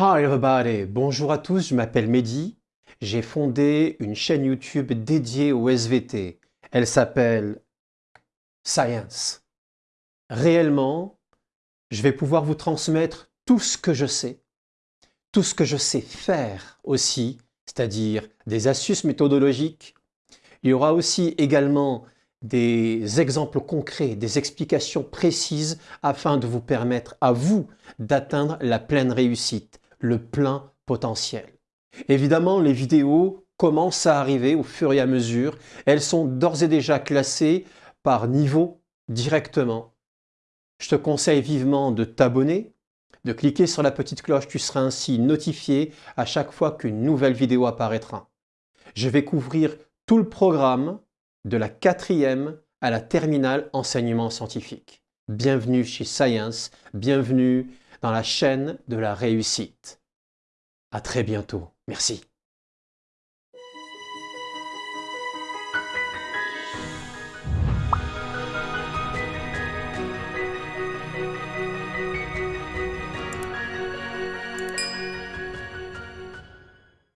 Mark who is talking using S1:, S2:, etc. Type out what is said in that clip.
S1: Hi everybody, bonjour à tous, je m'appelle Mehdi. J'ai fondé une chaîne YouTube dédiée au SVT. Elle s'appelle Science. Réellement, je vais pouvoir vous transmettre tout ce que je sais, tout ce que je sais faire aussi, c'est-à-dire des astuces méthodologiques. Il y aura aussi également des exemples concrets, des explications précises afin de vous permettre à vous d'atteindre la pleine réussite, le plein potentiel. Évidemment, les vidéos commencent à arriver au fur et à mesure. Elles sont d'ores et déjà classées par niveau directement. Je te conseille vivement de t'abonner, de cliquer sur la petite cloche, tu seras ainsi notifié à chaque fois qu'une nouvelle vidéo apparaîtra. Je vais couvrir tout le programme de la quatrième à la terminale enseignement scientifique. Bienvenue chez Science, bienvenue dans la chaîne de la réussite. À très bientôt. Merci.